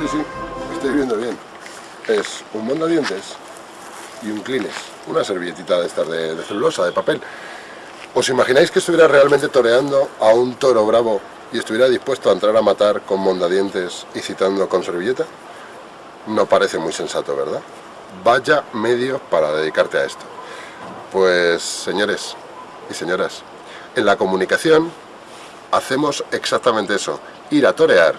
Sí, sí, estoy viendo bien. Es un mondadientes y un clines. Una servilletita de estas de, de celulosa, de papel. ¿Os imagináis que estuviera realmente toreando a un toro bravo y estuviera dispuesto a entrar a matar con mondadientes y citando con servilleta? No parece muy sensato, ¿verdad? Vaya medio para dedicarte a esto. Pues, señores y señoras, en la comunicación hacemos exactamente eso. Ir a torear,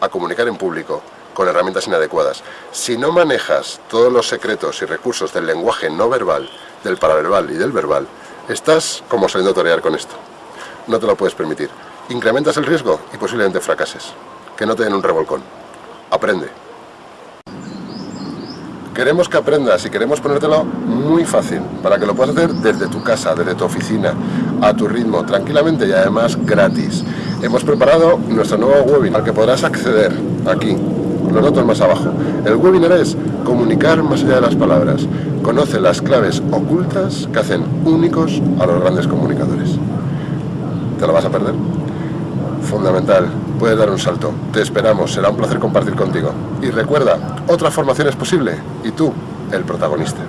a comunicar en público, con herramientas inadecuadas. Si no manejas todos los secretos y recursos del lenguaje no verbal, del paraverbal y del verbal, estás como saliendo a torear con esto. No te lo puedes permitir. Incrementas el riesgo y posiblemente fracases. Que no te den un revolcón. Aprende. Queremos que aprendas y queremos ponértelo muy fácil, para que lo puedas hacer desde tu casa, desde tu oficina, a tu ritmo, tranquilamente y además gratis. Hemos preparado nuestro nuevo webinar al que podrás acceder aquí, los datos más abajo. El webinar es comunicar más allá de las palabras. Conoce las claves ocultas que hacen únicos a los grandes comunicadores. ¿Te lo vas a perder? Fundamental, puedes dar un salto. Te esperamos, será un placer compartir contigo. Y recuerda, otra formación es posible y tú, el protagonista.